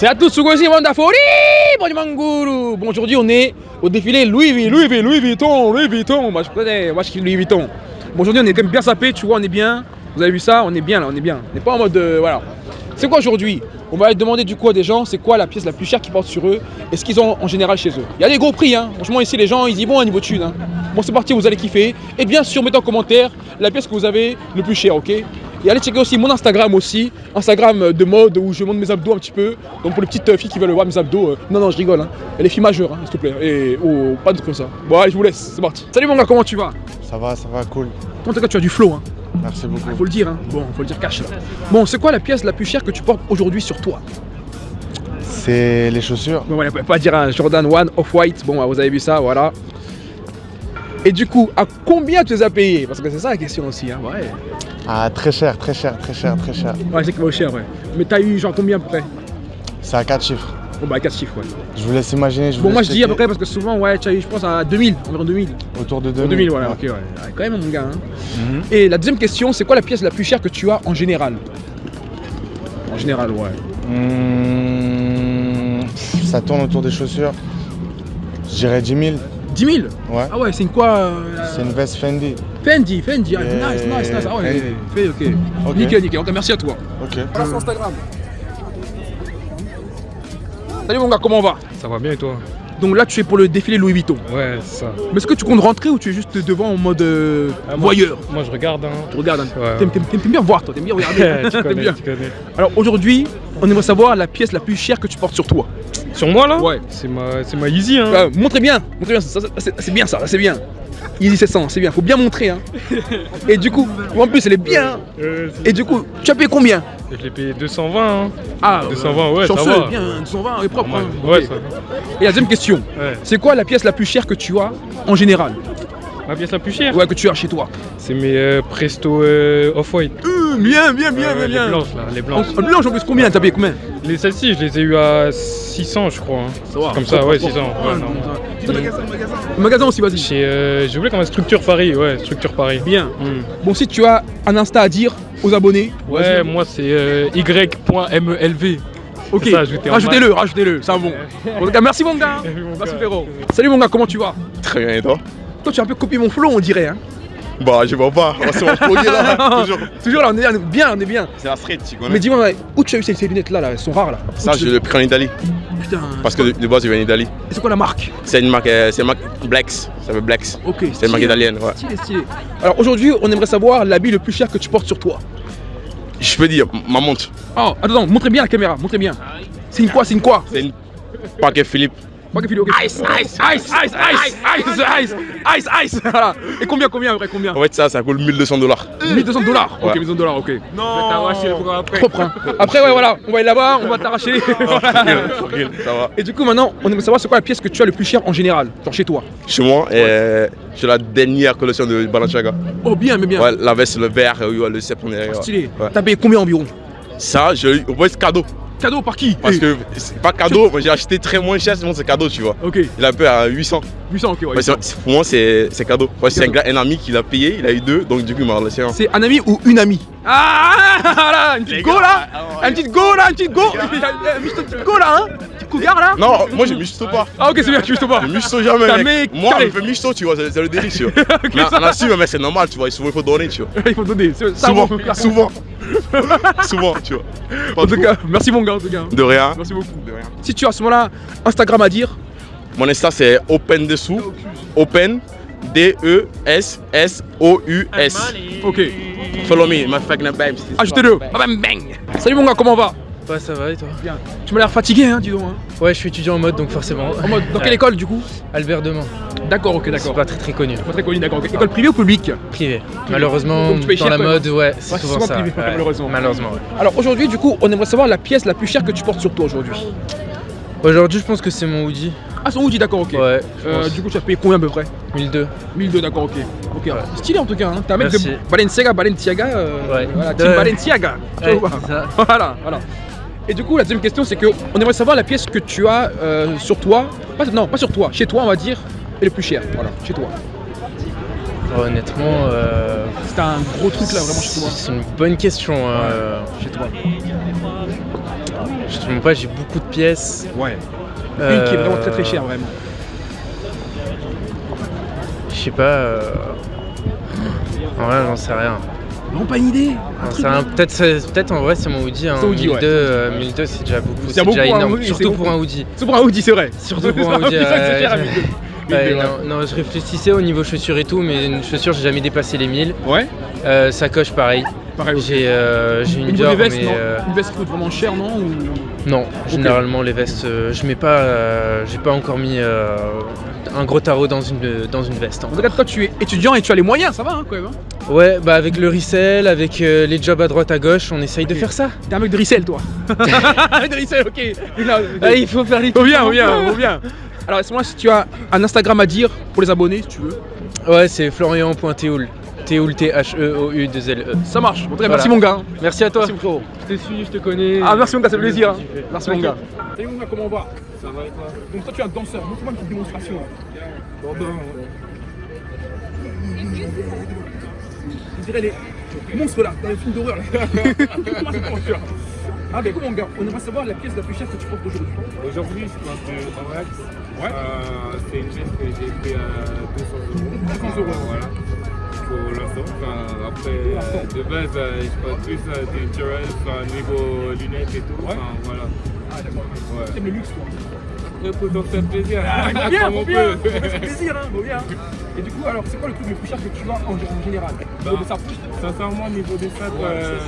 C'est à tous, Sugosi Wandafori, bon Manguru. Bon, aujourd'hui, on est au défilé Louis Vuitton, Louis Vuitton, Louis Vuitton, Louis Vuitton. Moi, je connais, moi, je kiffe Louis Vuitton. Bon, aujourd'hui, on est quand même bien sapé, tu vois, on est bien. Vous avez vu ça On est bien là, on est bien. On n'est pas en mode. euh, voilà. C'est quoi aujourd'hui? On va demander du coup à des gens, c'est quoi la pièce la plus chère qu'ils portent sur eux et ce qu'ils ont en général chez eux. Il y a des gros prix, hein. Franchement, ici, les gens, ils y vont à niveau de thune. Hein. Bon, c'est parti, vous allez kiffer. Et bien sûr, mettez en commentaire la pièce que vous avez le plus cher, ok? Et allez checker aussi mon Instagram aussi, Instagram de mode où je montre mes abdos un petit peu. Donc pour les petites filles qui veulent voir mes abdos, euh, non, non, je rigole. Hein. Et les filles majeures, hein, s'il te plaît. Et oh, pas de trucs comme ça. Bon, allez, je vous laisse, c'est parti. Salut mon gars, comment tu vas? Ça va, ça va, cool. En tout cas, tu as du flow, hein. Merci beaucoup. Il faut le dire, hein. Bon, faut le dire cash là. Bon, c'est quoi la pièce la plus chère que tu portes aujourd'hui sur toi? C'est les chaussures. Bon, voilà, pas dire un Jordan 1 Off-White. Bon, vous avez vu ça, voilà. Et du coup, à combien tu les as payés? Parce que c'est ça la question aussi, hein. Ouais. Ah, très cher, très cher, très cher, très cher. Ouais, c'est qu'il va cher, ouais. Mais t'as eu genre combien à peu près? C'est à 4 chiffres. Bon, bah 4 chiffres, ouais. Je vous laisse imaginer. Je vous Bon, moi je dis à peu près parce que souvent, ouais, tu as eu, je pense, à 2000, environ 2000. Autour de 2000, 2000. voilà, ok, ouais. Ouais, Quand même, mon gars, hein. Mhm. Et la deuxième question, c'est quoi la pièce la plus chère que tu as en général? En général, ouais. Mmh, ça tourne autour des chaussures. Je dirais 10 000. 10 000 Ouais. Ah ouais, c'est une quoi euh, C'est une veste Fendi. Fendi, Fendi, ah, Yeah, nice, nice, nice. Ah ouais, Fendi. fait, ok. Ok. Nickel, nickel. Ok, merci à toi. Ok. Voilà sur Instagram. Salut mon gars, comment on va? Ça va bien et toi? Donc là, tu es pour le défilé Louis Vuitton. Ouais, c'est ça. Mais est-ce que tu comptes rentrer ou tu es juste devant en mode euh, Ah, moi, voyeur? Moi je regarde, hein. Tu regardes, hein. Ouais. T'aimes- bien voir, toi, t'aimes bien regarder. tu T'aimes connais, bien. tu connais. Alors aujourd'hui, on aimerait savoir la pièce la plus chère que tu portes sur toi. Sur moi là? Ouais. C'est ma, c'est ma Yeezy hein. Euh, montrez bien, montrez bien, c'est c'est bien ça, là, c'est bien. Easy 700, c'est bien, faut bien montrer. Hein. Et du coup, en plus, elle est bien. hein. Et du coup, tu as payé combien? Je l'ai payé 220 hein. Ah, 220, ouais, ça chanceux, va. bien, 220, elle est propre. Hein. Ouais, ça. Et la deuxième question, Ouais. c'est quoi la pièce la plus chère que tu as en général? Ma pièce la plus chère? Ouais, que tu as chez toi. C'est mes euh, Presto euh, Off-White. Bien, bien, bien, Ouais, bien, Les blanches là, les En, blanches. en blanche en plus, combien T'as payé combien Les celles-ci, je les ai eu à 600 je crois. hein. Comme ça, ouais, 600. Ouais, non. C'est ton magasin, Le magasin aussi, vas-y. Euh, j'ai oublié comment Structure Paris, ouais, Structure Paris. Bien. Hmm. Bon, si tu as un Insta à dire aux abonnés, Ouais, moi c'est euh, y.melv. ok, rajoutez-le, rajoutez-le, c'est un bon. Bon, gars, merci mon gars. Merci, frérot. Salut mon gars, comment tu vas? Très bien, et toi? Toi, tu as un peu copié mon flow, on dirait. Hein. Bah, je vois pas, on va se reploguer là, toujours. Toujours là, on est on est bien, on est bien. C'est la street, tu connais Mais dis-moi, où tu as eu ces, ces lunettes là, là Elles sont rares là. Ça, je l'ai pris en Italie, Putain. parce que de, de base, je viens d'Italie. C'est quoi la marque? C'est une marque, euh, c'est une marque Blex, ça veut Blex. Ok. C'est une marque italienne, ouais. Stylé, stylé. Alors aujourd'hui, on aimerait savoir l'habit le plus cher que tu portes sur toi. Je peux dire, ma montre, Oh, attends, attends, montrez bien la caméra, montrez bien. C'est une quoi C'est une quoi? C'est une paquet Philippe. Pas vidéo. Ice, ice, ice, ice, ice, ice, ice, ice, Voilà. Et combien, combien, après, combien? En fait, ça, ça coûte 1200 dollars. 1200 dollars? Ok, 1200 dollars, ok. Non après. Propre. Hein. Après, ouais, voilà, on va aller là-bas, on va t'arracher. Ah, ça va Et du coup, maintenant, on aimerait savoir c'est quoi la pièce que tu as le plus cher en général, genre chez toi? Chez moi, j'ai la dernière collection de Balenciaga. Oh, bien, mais bien. Ouais, la veste, le vert, euh, le sceptre. Ah, stylé. T'as payé combien environ? Ça, je j'ai eu, cadeau. Cadeau par qui Parce Eh, que c'est pas cadeau, moi j'ai acheté très moins cher, sinon c'est cadeau, tu vois. Ok, Il a un peu à 800. 800, ok, ouais. Ouais, c'est- c'est- pour moi, c'est c'est cadeau. C'est un, un ami qui l'a payé, il a eu deux, donc du coup, il m'a laissé un. C'est un ami ou une amie Ah là, une petite go là Une petite go là, une petite go Une petite go là, hein Petit cougar là Non, moi je misto pas. Ah ok, c'est bien, tu veux pas Je misto jamais, T'as mec. mec, Moi, carré. on fait misto, tu vois, c'est le délit, tu vois. mais en assume, mais c'est normal, tu vois, souvent il faut donner, tu vois. Il faut donner, Souvent, souvent. souvent, tu vois. Pas En tout cas, merci mon gars, en tout cas. De rien. Merci beaucoup. De rien. Si tu as à ce moment-là Instagram à dire, Mon Insta, c'est Open Dessous. Open. E D-E-S-S-O-U-S. ok, Follow me, my fucking babes. ajoutez-le. Bam bang Salut mon gars, comment on va? Ouais, ça va et toi? Bien. Tu m'as l'air fatigué, hein, dis donc. Hein. Ouais, je suis étudiant en mode donc forcément. En mode, dans quelle Ouais. école du coup? Albert Demain. D'accord, ok, C'est d'accord. pas très très connu. Pas très connu, d'accord. École privée ou publique Privé. Malheureusement, Donc tu payes dans cher, la mode, ouais, c'est c'est souvent, ça. privé, ouais. malheureusement. Malheureusement, ouais. Alors aujourd'hui, du coup, on aimerait savoir la pièce la plus chère que tu portes sur toi aujourd'hui. Aujourd'hui, je pense que c'est mon hoodie. Ah, son hoodie, d'accord, ok. Ouais, Euh, du coup, tu as payé combien à peu près 1002. 1002, d'accord, ok. Ok, stylé en tout cas. Hein. T'as un mec Merci. de Balenciaga, Balenciaga. euh, Ouais. Voilà, team. Balenciaga. Ouais, c'est ça. Voilà, voilà. Et du coup, la deuxième question, c'est que on aimerait savoir la pièce que tu as euh, sur toi. Pas, non, pas sur toi, chez toi, on va dire, est le plus cher. Voilà, chez toi. Honnêtement, euh, C'est un gros truc là, vraiment chez toi. c'est une bonne question. hein, euh, Chez toi. Je te mens pas, j'ai beaucoup de pièces. Ouais. Une qui est vraiment très très Euh, chère, vraiment. Je sais pas. euh, En vrai, j'en sais rien. Non, pas une idée. Peut-être peut-être en vrai, c'est mon Audi. Hein. Audi, 1002, ouais. euh, 1002, c'est déjà beaucoup. C'est déjà pour un énorme. Surtout pour un Audi. C'est pour un Audi, c'est vrai. Surtout pour un Audi. C'est vrai que c'est cher, à j'ai- 1002. Ouais, 1002, ouais. non, non, je réfléchissais au niveau chaussures et tout, mais une chaussure, j'ai jamais dépassé les 1000. Ouais, Euh, sacoche, pareil. pareil. aussi. J'ai euh, j'ai une Dior, vestes, mais euh, Une veste qui coûte vraiment cher, non Ou- non. Généralement, les vestes, euh, je mets pas. j'ai pas encore mis un gros tarot dans une dans une veste. En encore. cas, toi, tu es étudiant et tu as les moyens, ça va hein, quand même. hein Ouais, bah avec le resell, avec les jobs à droite à gauche, on essaye de faire ça. T'es un mec de Rissel, toi. de ok. Ah, il faut faire les Faut bien, faut bien, faut bien. Alors, laisse-moi si tu as un Instagram à dire pour les abonnés, si tu veux. Ouais, c'est florian.théoul. Théoul, T-H-E-O-U-2-L-E. Ça marche. En tout cas, Voilà. merci mon gars. Merci à toi. Merci mon frérot. Je te suis, je te connais. Ah, merci mon gars, ça fait plaisir. hein. Merci mon gars. Salut mon gars, comment on va Ça va et toi Donc, toi, tu es un danseur. Montre-moi une petite démonstration. là. On dirait les monstres là, dans les films d'horreur. porte, Ah, ben, comment, mon gars On aimerait savoir la pièce la plus chère que tu portes aujourd'hui. Aujourd'hui, je pense que Orax, Ouais. euh, c'est une pièce que j'ai pris à 200 euros. 200 euros. Voilà. Pour l'instant. Enfin, après, euh, de base, euh, je porte plus euh, des Jurel, enfin, niveau lunettes et tout. Ouais. Enfin, voilà. Ah, d'accord. Ouais. T'aimes le luxe, toi Après, pour faire plaisir. Ah, faut bien, faut faut faire plaisir, hein, faut bien. Et du coup, alors, c'est quoi le truc le plus cher que tu as en, général? Bah, Au de ça. Sincèrement, au niveau des sacs, euh,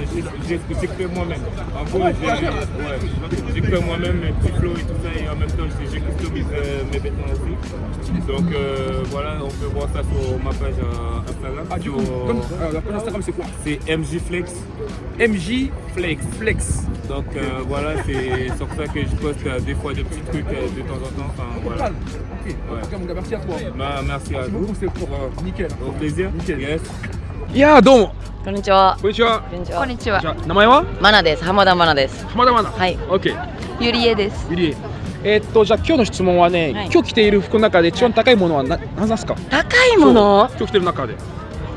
j'ai fait moi-même. En gros, Ouais, j'ai fait moi-même mes petits flots et tout ça, et en même temps, j'ai customisé euh, mes vêtements aussi. Donc euh, voilà, on peut voir ça sur ma page euh, Instagram. Ah, du coup, comme, la page Instagram, c'est quoi? C'est MJ Flex. MJ Flex. Flex. Donc euh, voilà, c'est sur ça que je poste euh, des fois des petits trucs euh, de temps en temps. Enfin, voilà. Ok, en tout cas, mon gars, merci à toi. Bah, merci à Merci vous. beaucoup, c'est pour euh, nickel. Au plaisir. Nickel. Yes. いやーどうもこんにちは。こんにちはこんにちこんにちはじゃあ名前はマナです。浜田マナです。浜田マナはい。OK ゆりえですゆりええーっとじゃあ今日の質問はね、はい今日着ている服の中で一番高いものはな何ですか高いもの今日着てる中で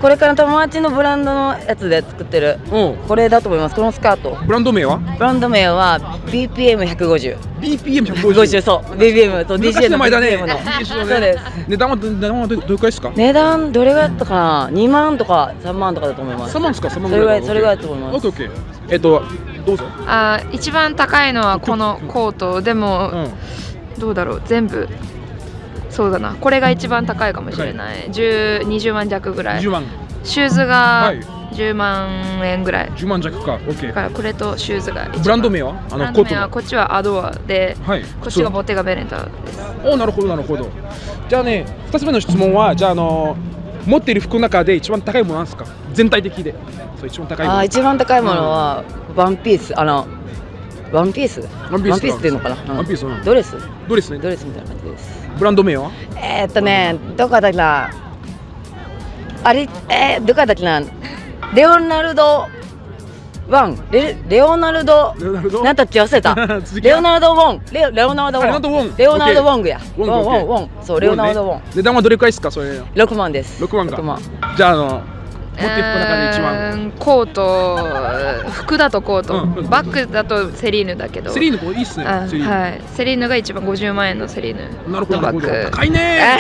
これから友達のブランドのやつで作ってる。うんこれだと思います。このスカート。ブランド名は？ブランド名は BPM150。BPM150 50そう。BPM と DJ の昔の前だねの。そうです。値段は値段はどどれくらいですか？値段どれぐらいだったかな ?2 万とか3万とかだと思います。3万ですか？3万それぐらいかそれぐらいだと思います。OKOK えっとどうぞあー一番高いのはこのコートでうもんどうだろう？全部そうだな。これが一番高いかもしれない。10 20万弱ぐらい。20万。シューズはがい。10万円ぐらい。10万弱か。だ OK からこれとシューズが一番。ブランド名は？あブランド名のコートのはこっちはアドアではい。こっちがボテガベネタです。おなるほどなるほど。じゃあね2つ目の質問はじゃああの持っている服の中で一番高いものなんですか？全体的で。そう一番高いもの。あー一番高いものはワンピース。あの、ワンピースワンピースワンピースっていうのかな、うんワンピースうんドレス？どれですねドレスみたいな感じです。ブランド名は？えー、っとね、どこだっけな？あれ、えー、どこだっけな？レオナルドワン。レレオナルド。レオナルド？なんだっけ忘れた レオナルド・ウォン。レオレオナルド・ウあレオナルドウォン。レオナルド・ウォングや。ウォン、ウウォンウォン。そう、レオナルド・ウォン。値段はどれくらいですかそれ6万です。6万か6万。じゃああの持っている服の中で一番。コート。服だとコート、うんバッグだとセリーヌだけど。セリーヌいいっすねあセリはい。セリーヌが一番50万円のセリーヌ。なるほどなるほど。バッグ。高いね。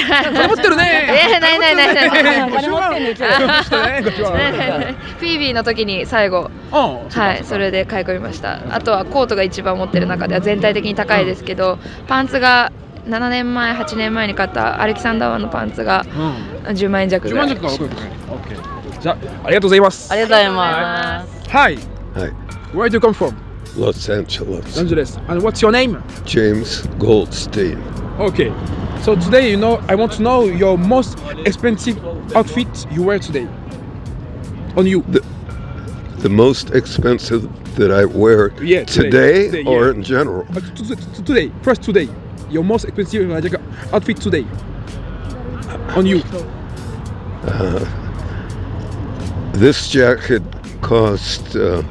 ってるね。フィービーの時に最後。はいそれで買い込みました。あとはコートが一番持ってる中では全体的に高いですけど、パンツが7年前8年前に買ったアレキサンダーワンのパンツが10万円弱ぐらい、うん、10万弱か僕、okay. じゃあありがとうございます。ありがとうございます。Hi Hi Where do you come from? Los Angeles Los Angeles And what's your name? James Goldstein Okay So today you know I want to know your most expensive outfit you wear today. On you. The the most expensive that I wear yeah, today, today, today or yeah. in general? Uh, today, first today your most expensive uh, jacket- outfit today on you. Uh, this jacket cost uh,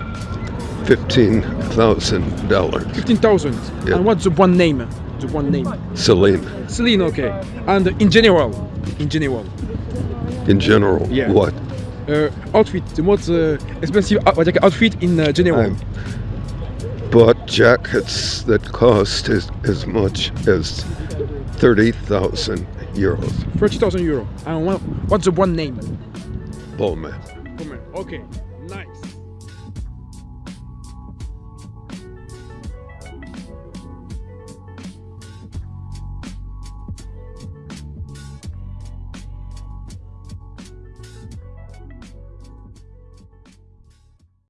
$15,000. Fifteen thousand. Yeah. And what's the one name? The one name. Celine, Celine, okay. And in general, in general, in general. Yeah. What? uh, outfit, the most uh, expensive jacket outfit in uh, general. I bought jackets that cost as, as much as 30,000 euros. 30,000 euros. And what, what's the brand name? Bowman. Okay.